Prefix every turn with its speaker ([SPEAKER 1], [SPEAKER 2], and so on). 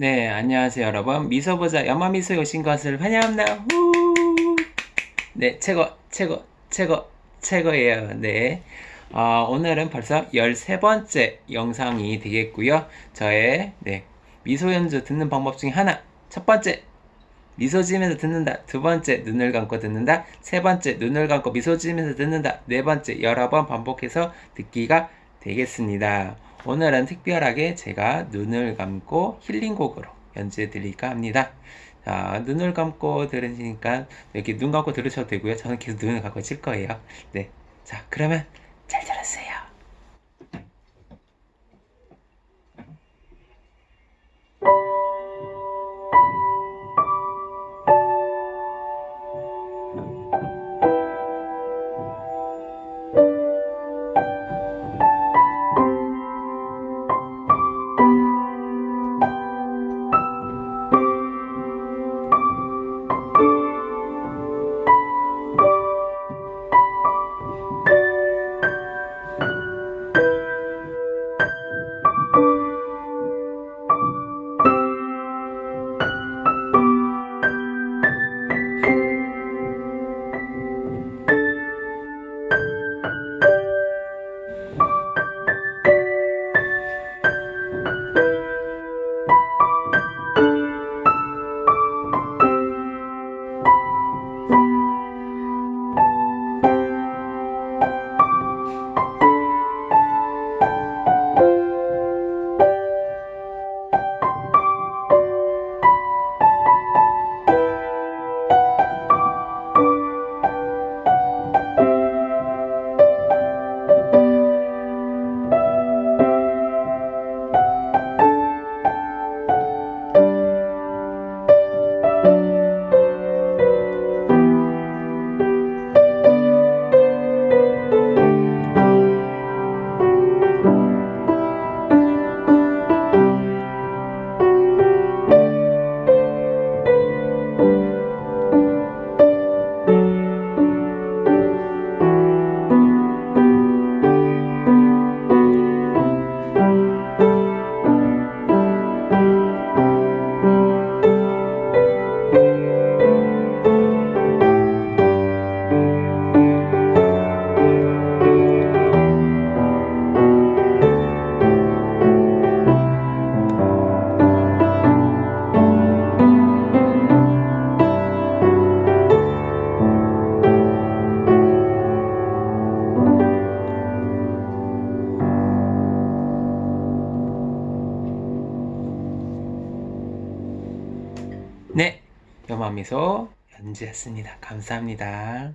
[SPEAKER 1] 네, 안녕하세요, 여러분. 미소보자 연마미소에 오신 것을 환영합니다. 후! 네, 최고, 최고, 최고, 최고예요. 네. 어, 오늘은 벌써 13번째 영상이 되겠고요. 저의, 네, 미소 연주 듣는 방법 중에 하나. 첫 번째, 미소 지으면서 듣는다. 두 번째, 눈을 감고 듣는다. 세 번째, 눈을 감고 미소 지으면서 듣는다. 네 번째, 여러 번 반복해서 듣기가 되겠습니다. 오늘은 특별하게 제가 눈을 감고 힐링곡으로 연주해 드릴까 합니다. 자, 눈을 감고 들으시니까 이렇게 눈 감고 들으셔도 되고요. 저는 계속 눈을 감고 칠 거예요. 네. 자, 그러면 네, 연마미소 연주했습니다. 감사합니다.